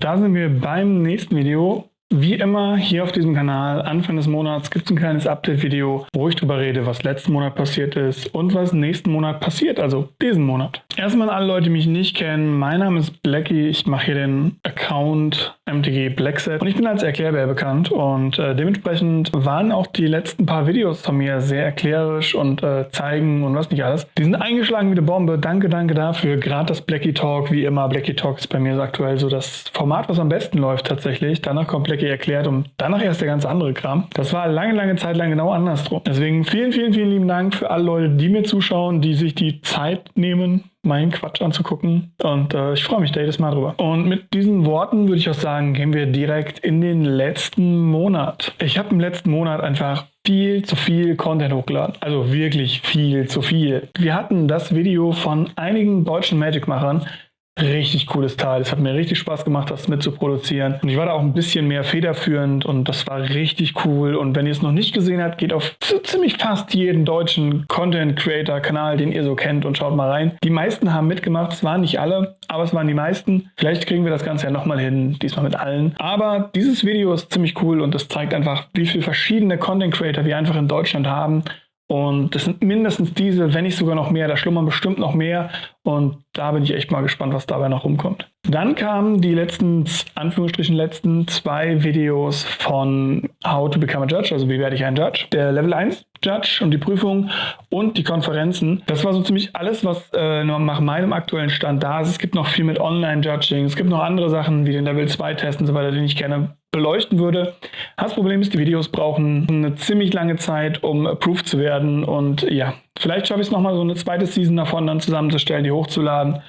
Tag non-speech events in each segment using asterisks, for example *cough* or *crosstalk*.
da sind wir beim nächsten Video. Wie immer hier auf diesem Kanal, Anfang des Monats gibt es ein kleines Update-Video, wo ich darüber rede, was letzten Monat passiert ist und was nächsten Monat passiert, also diesen Monat. Erstmal alle Leute, die mich nicht kennen, mein Name ist Blackie, ich mache hier den Account MTG Blackset und ich bin als Erklärbär bekannt und äh, dementsprechend waren auch die letzten paar Videos von mir sehr erklärerisch und äh, zeigen und was nicht alles. Die sind eingeschlagen wie eine Bombe, danke, danke dafür. Gerade das Blackie Talk, wie immer, Blackie Talk ist bei mir so aktuell so das Format, was am besten läuft tatsächlich. Danach kommt Blackie erklärt und danach erst der ganz andere Kram. Das war lange, lange Zeit lang genau andersrum. Deswegen vielen, vielen, vielen lieben Dank für alle Leute, die mir zuschauen, die sich die Zeit nehmen, meinen Quatsch anzugucken. Und äh, ich freue mich da jedes Mal drüber. Und mit diesen Worten würde ich auch sagen, gehen wir direkt in den letzten Monat. Ich habe im letzten Monat einfach viel zu viel Content hochgeladen. Also wirklich viel zu viel. Wir hatten das Video von einigen deutschen Magic-Machern, richtig cooles Teil. Es hat mir richtig Spaß gemacht, das mitzuproduzieren. Und ich war da auch ein bisschen mehr federführend und das war richtig cool. Und wenn ihr es noch nicht gesehen habt, geht auf ziemlich fast jeden deutschen Content Creator Kanal, den ihr so kennt und schaut mal rein. Die meisten haben mitgemacht. Es waren nicht alle, aber es waren die meisten. Vielleicht kriegen wir das Ganze ja nochmal hin, diesmal mit allen. Aber dieses Video ist ziemlich cool und es zeigt einfach, wie viele verschiedene Content Creator wir einfach in Deutschland haben und das sind mindestens diese, wenn nicht sogar noch mehr. Da schlummern bestimmt noch mehr. Und da bin ich echt mal gespannt, was dabei noch rumkommt. Dann kamen die letzten, Anführungsstrichen, letzten zwei Videos von How to Become a Judge, also wie werde ich ein Judge. Der Level 1 Judge und die Prüfung und die Konferenzen. Das war so ziemlich alles, was äh, nach meinem aktuellen Stand da ist. Es gibt noch viel mit Online-Judging. Es gibt noch andere Sachen wie den Level 2 Test und so weiter, den ich gerne beleuchten würde. Das Problem ist, die Videos brauchen eine ziemlich lange Zeit, um approved zu werden. Und ja, vielleicht schaffe ich es nochmal so eine zweite Season davon dann zusammenzustellen, die hochzuladen.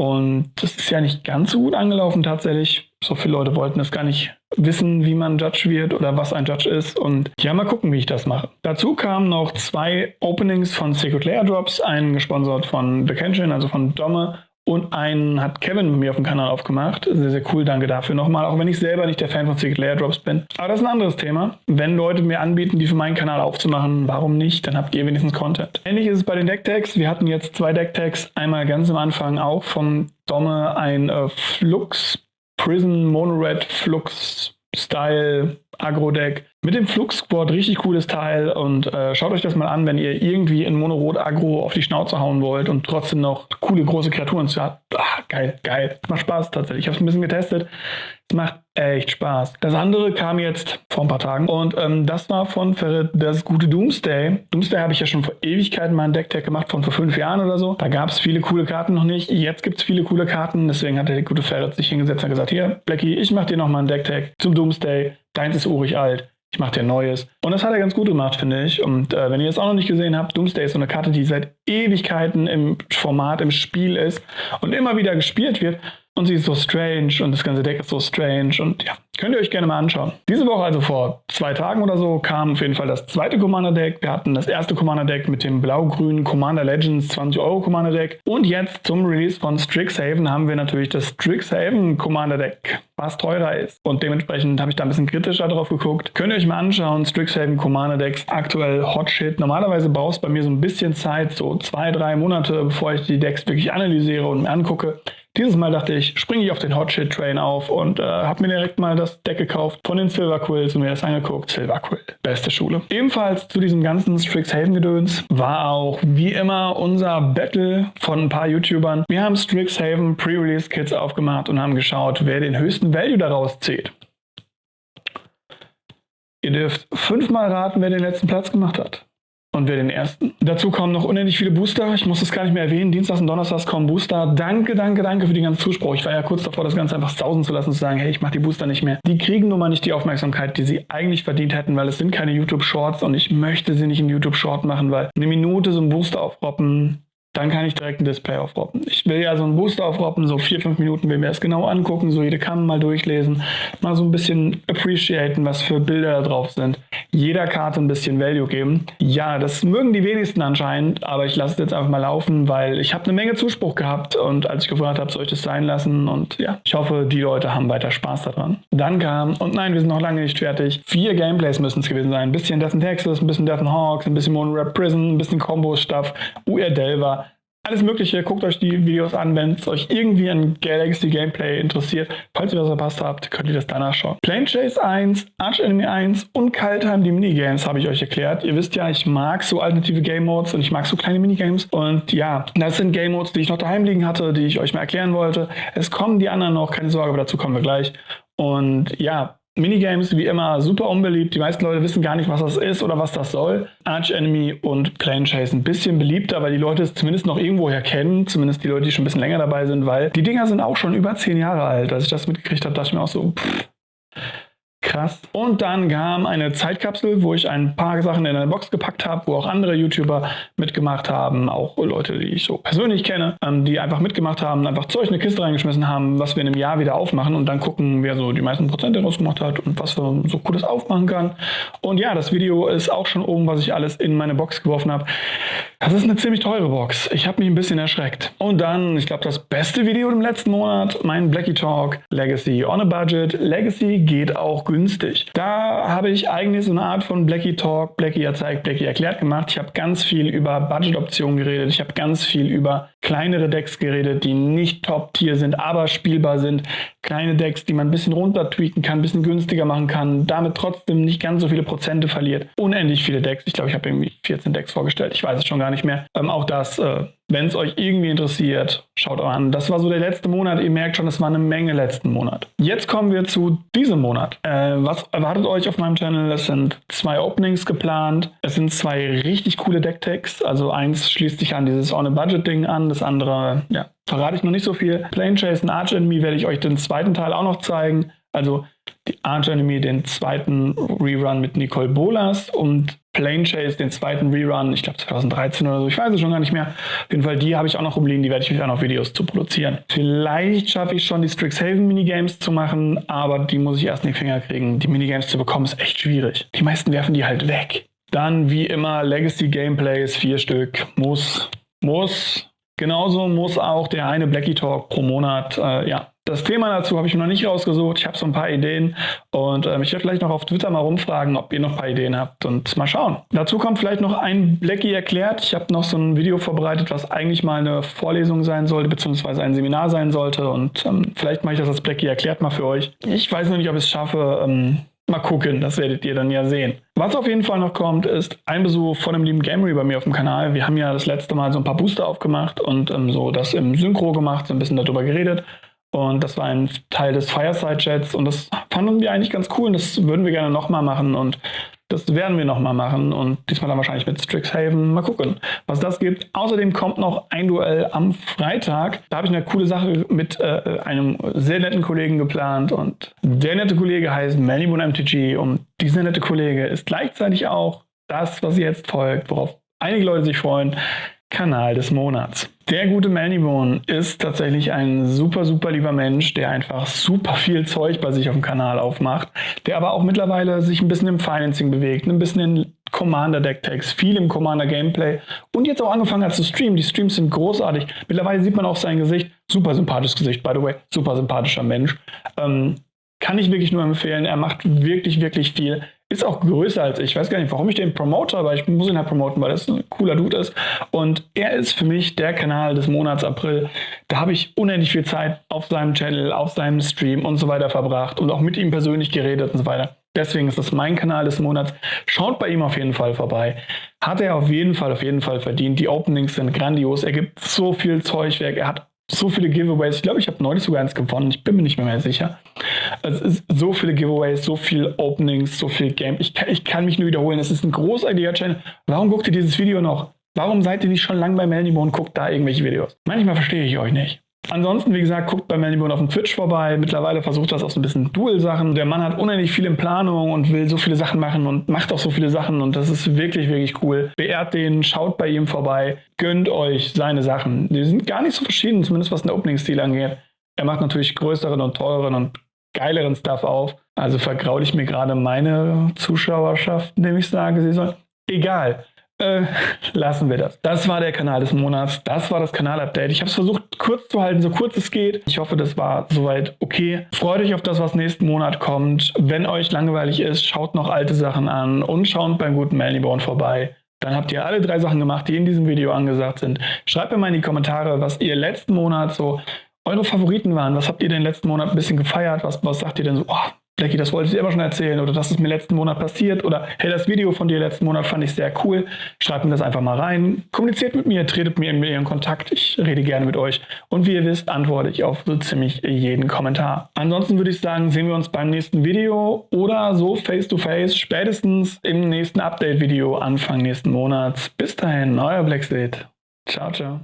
Und das ist ja nicht ganz so gut angelaufen tatsächlich. So viele Leute wollten das gar nicht wissen, wie man Judge wird oder was ein Judge ist. Und ja, mal gucken, wie ich das mache. Dazu kamen noch zwei Openings von Secret Layer Drops, einen gesponsert von The Kenshin, also von Domme und einen hat Kevin bei mir auf dem Kanal aufgemacht. Sehr, sehr cool, danke dafür nochmal. Auch wenn ich selber nicht der Fan von Secret Layer Drops bin. Aber das ist ein anderes Thema. Wenn Leute mir anbieten, die für meinen Kanal aufzumachen, warum nicht? Dann habt ihr wenigstens Content. Ähnlich ist es bei den Decktags. Wir hatten jetzt zwei Decktags. Einmal ganz am Anfang auch von Domme ein äh, Flux Prison Monored Flux Style Agro-Deck mit dem Flux Squad. Richtig cooles Teil und äh, schaut euch das mal an, wenn ihr irgendwie in Monorot Agro auf die Schnauze hauen wollt und trotzdem noch coole große Kreaturen habt. Ah, geil, geil. Macht Spaß tatsächlich. Ich habe es ein bisschen getestet. Es macht echt Spaß. Das andere kam jetzt vor ein paar Tagen und ähm, das war von Ferret das gute Doomsday. Doomsday habe ich ja schon vor Ewigkeiten mal ein Deck-Tag gemacht, von vor fünf Jahren oder so. Da gab es viele coole Karten noch nicht. Jetzt gibt es viele coole Karten. Deswegen hat der gute Ferret sich hingesetzt und gesagt, hier, Blackie, ich mache dir noch mal ein Deck-Tag zum Doomsday. Deins ist urig alt. Ich mache dir Neues. Und das hat er ganz gut gemacht, finde ich. Und äh, wenn ihr es auch noch nicht gesehen habt, Doomsday ist so eine Karte, die seit Ewigkeiten im Format, im Spiel ist und immer wieder gespielt wird. Und sie ist so strange und das ganze Deck ist so strange. Und ja, Könnt ihr euch gerne mal anschauen. Diese Woche, also vor zwei Tagen oder so, kam auf jeden Fall das zweite Commander-Deck. Wir hatten das erste Commander-Deck mit dem blau-grünen Commander Legends 20 Euro Commander-Deck. Und jetzt zum Release von Strixhaven haben wir natürlich das Strixhaven Commander-Deck, was teurer ist. Und dementsprechend habe ich da ein bisschen kritischer drauf geguckt. Könnt ihr euch mal anschauen, Strixhaven Commander-Decks, aktuell Hot Shit. Normalerweise braucht es bei mir so ein bisschen Zeit, so zwei, drei Monate, bevor ich die Decks wirklich analysiere und mir angucke. Dieses Mal dachte ich, springe ich auf den Hot Shit Train auf und äh, habe mir direkt mal das Deck gekauft von den Silver Quills und mir das angeguckt. Silver Quill, beste Schule. Ebenfalls zu diesem ganzen Strixhaven-Gedöns war auch wie immer unser Battle von ein paar YouTubern. Wir haben Strixhaven Pre-Release-Kits aufgemacht und haben geschaut, wer den höchsten Value daraus zählt. Ihr dürft fünfmal raten, wer den letzten Platz gemacht hat und wer den ersten. Dazu kommen noch unendlich viele Booster. Ich muss das gar nicht mehr erwähnen. Dienstags und Donnerstags kommen Booster. Danke, danke, danke für die ganzen Zuspruch. Ich war ja kurz davor, das Ganze einfach sausen zu lassen zu sagen, hey, ich mache die Booster nicht mehr. Die kriegen nun mal nicht die Aufmerksamkeit, die sie eigentlich verdient hätten, weil es sind keine YouTube-Shorts und ich möchte sie nicht in YouTube-Short machen, weil eine Minute so ein Booster aufroppen, dann kann ich direkt ein Display aufroppen. Ich will ja so einen Booster aufroppen, so vier, fünf Minuten will mir das genau angucken, so jede Karte mal durchlesen, mal so ein bisschen appreciaten, was für Bilder da drauf sind. Jeder Karte ein bisschen Value geben. Ja, das mögen die wenigsten anscheinend, aber ich lasse es jetzt einfach mal laufen, weil ich habe eine Menge Zuspruch gehabt und als ich gefragt habe, soll ich das sein lassen und ja, ich hoffe, die Leute haben weiter Spaß daran. Dann kam, und nein, wir sind noch lange nicht fertig, vier Gameplays müssen es gewesen sein. Ein bisschen Death and Texas, ein bisschen Death and Hawks, ein bisschen Mono Rap Prison, ein bisschen Combo-Stuff, UR Delver, alles Mögliche. Guckt euch die Videos an, wenn es euch irgendwie ein Galaxy Gameplay interessiert. Falls ihr das verpasst habt, könnt ihr das danach schauen. Plane Chase 1, Arch Enemy 1 und Kaltheim, die Minigames, habe ich euch erklärt. Ihr wisst ja, ich mag so alternative Game Modes und ich mag so kleine Minigames. Und ja, das sind Game Modes, die ich noch daheim liegen hatte, die ich euch mal erklären wollte. Es kommen die anderen noch, keine Sorge, aber dazu kommen wir gleich. Und ja, Minigames wie immer super unbeliebt. Die meisten Leute wissen gar nicht, was das ist oder was das soll. Arch Enemy und Plane Chase ein bisschen beliebter, weil die Leute es zumindest noch irgendwoher kennen. Zumindest die Leute, die schon ein bisschen länger dabei sind, weil die Dinger sind auch schon über zehn Jahre alt. Als ich das mitgekriegt habe, dachte ich mir auch so, pff, Krass. Und dann kam eine Zeitkapsel, wo ich ein paar Sachen in eine Box gepackt habe, wo auch andere YouTuber mitgemacht haben, auch Leute, die ich so persönlich kenne, ähm, die einfach mitgemacht haben, einfach Zeug in eine Kiste reingeschmissen haben, was wir in einem Jahr wieder aufmachen und dann gucken, wer so die meisten Prozente rausgemacht hat und was wir so cooles aufmachen kann. Und ja, das Video ist auch schon oben, was ich alles in meine Box geworfen habe. Das ist eine ziemlich teure Box. Ich habe mich ein bisschen erschreckt. Und dann, ich glaube, das beste Video im letzten Monat, mein Blackie Talk Legacy on a Budget. Legacy geht auch günstig. Da habe ich eigentlich so eine Art von Blackie Talk, Blackie erzeigt, Blackie erklärt gemacht. Ich habe ganz viel über Budget-Optionen geredet. Ich habe ganz viel über kleinere Decks geredet, die nicht Top-Tier sind, aber spielbar sind. Kleine Decks, die man ein bisschen runter tweaken kann, ein bisschen günstiger machen kann, damit trotzdem nicht ganz so viele Prozente verliert. Unendlich viele Decks. Ich glaube, ich habe irgendwie 14 Decks vorgestellt. Ich weiß es schon gar nicht mehr. Ähm, auch das äh, wenn es euch irgendwie interessiert, schaut euch an. Das war so der letzte Monat. Ihr merkt schon, es war eine Menge letzten Monat. Jetzt kommen wir zu diesem Monat. Äh, was erwartet euch auf meinem Channel? Es sind zwei Openings geplant. Es sind zwei richtig coole Decktags. Also eins schließt sich an dieses On-a-Budget-Ding an. Das andere, ja, verrate ich noch nicht so viel. Plane Chase und Arch Enemy werde ich euch den zweiten Teil auch noch zeigen. Also die Arch Enemy, den zweiten Rerun mit Nicole Bolas und Plane Chase, den zweiten Rerun, ich glaube 2013 oder so, ich weiß es schon gar nicht mehr. Auf jeden Fall, die habe ich auch noch rumliegen, die werde ich euch auch noch Videos zu produzieren. Vielleicht schaffe ich schon die Strixhaven Minigames zu machen, aber die muss ich erst in die Finger kriegen. Die Minigames zu bekommen ist echt schwierig. Die meisten werfen die halt weg. Dann wie immer Legacy Gameplays, vier Stück, muss, muss. Genauso muss auch der eine Blackie Talk pro Monat, äh, ja, das Thema dazu habe ich mir noch nicht rausgesucht. Ich habe so ein paar Ideen und ähm, ich werde vielleicht noch auf Twitter mal rumfragen, ob ihr noch ein paar Ideen habt und mal schauen. Dazu kommt vielleicht noch ein Blackie erklärt. Ich habe noch so ein Video vorbereitet, was eigentlich mal eine Vorlesung sein sollte, beziehungsweise ein Seminar sein sollte und ähm, vielleicht mache ich das als Blackie erklärt mal für euch. Ich weiß noch nicht, ob ich es schaffe. Ähm, Mal gucken, das werdet ihr dann ja sehen. Was auf jeden Fall noch kommt, ist ein Besuch von dem lieben Gamery bei mir auf dem Kanal. Wir haben ja das letzte Mal so ein paar Booster aufgemacht und ähm, so das im Synchro gemacht, so ein bisschen darüber geredet. Und das war ein Teil des Fireside-Chats und das fanden wir eigentlich ganz cool und das würden wir gerne nochmal machen und das werden wir nochmal machen und diesmal dann wahrscheinlich mit Strixhaven. Mal gucken, was das gibt. Außerdem kommt noch ein Duell am Freitag. Da habe ich eine coole Sache mit äh, einem sehr netten Kollegen geplant und der nette Kollege heißt Melibun MTG und dieser nette Kollege ist gleichzeitig auch das, was jetzt folgt, worauf einige Leute sich freuen, Kanal des Monats. Der gute Melnibone ist tatsächlich ein super, super lieber Mensch, der einfach super viel Zeug bei sich auf dem Kanal aufmacht, der aber auch mittlerweile sich ein bisschen im Financing bewegt, ein bisschen in Commander Deck Tags, viel im Commander Gameplay und jetzt auch angefangen hat zu streamen. Die Streams sind großartig. Mittlerweile sieht man auch sein Gesicht. Super sympathisches Gesicht, by the way. Super sympathischer Mensch. Ähm, kann ich wirklich nur empfehlen. Er macht wirklich, wirklich viel. Ist auch größer als ich. Ich weiß gar nicht, warum ich den promote, aber ich muss ihn halt promoten, weil das ein cooler Dude ist. Und er ist für mich der Kanal des Monats April. Da habe ich unendlich viel Zeit auf seinem Channel, auf seinem Stream und so weiter verbracht und auch mit ihm persönlich geredet und so weiter. Deswegen ist das mein Kanal des Monats. Schaut bei ihm auf jeden Fall vorbei. Hat er auf jeden Fall, auf jeden Fall verdient. Die Openings sind grandios. Er gibt so viel Zeug weg. Er hat so viele Giveaways. Ich glaube, ich habe neulich sogar eins gewonnen. Ich bin mir nicht mehr, mehr sicher. Es ist so viele Giveaways, so viel Openings, so viel Game. Ich kann, ich kann mich nur wiederholen. Es ist ein großartiger Channel. Warum guckt ihr dieses Video noch? Warum seid ihr nicht schon lange bei Melnimo und guckt da irgendwelche Videos? Manchmal verstehe ich euch nicht. Ansonsten, wie gesagt, guckt bei Melbourne auf dem Twitch vorbei. Mittlerweile versucht das auch so ein bisschen Dual-Sachen. Der Mann hat unendlich viel in Planung und will so viele Sachen machen und macht auch so viele Sachen und das ist wirklich, wirklich cool. Beehrt den, schaut bei ihm vorbei, gönnt euch seine Sachen. Die sind gar nicht so verschieden, zumindest was den Opening-Stil angeht. Er macht natürlich größeren und teureren und geileren Stuff auf. Also vergraule ich mir gerade meine Zuschauerschaft, indem ich sage, sie soll. Egal. Äh, *laughs* lassen wir das. Das war der Kanal des Monats. Das war das Kanalupdate. Ich habe es versucht kurz zu halten, so kurz es geht. Ich hoffe, das war soweit okay. Freut euch auf das, was nächsten Monat kommt. Wenn euch langweilig ist, schaut noch alte Sachen an und schaut beim guten Melnibone vorbei. dann habt ihr alle drei Sachen gemacht, die in diesem Video angesagt sind. Schreibt mir mal in die Kommentare, was ihr letzten Monat so eure Favoriten waren. Was habt ihr den letzten Monat ein bisschen gefeiert? Was, was sagt ihr denn so, oh, Blackie, das wollte ich dir immer schon erzählen oder das ist mir letzten Monat passiert oder hey, das Video von dir letzten Monat fand ich sehr cool. Schreibt mir das einfach mal rein. Kommuniziert mit mir, tretet mir in, Kontakt. Ich rede gerne mit euch. Und wie ihr wisst, antworte ich auf so ziemlich jeden Kommentar. Ansonsten würde ich sagen, sehen wir uns beim nächsten Video oder so face to face spätestens im nächsten Update-Video Anfang nächsten Monats. Bis dahin, euer Blackseed. Ciao, ciao.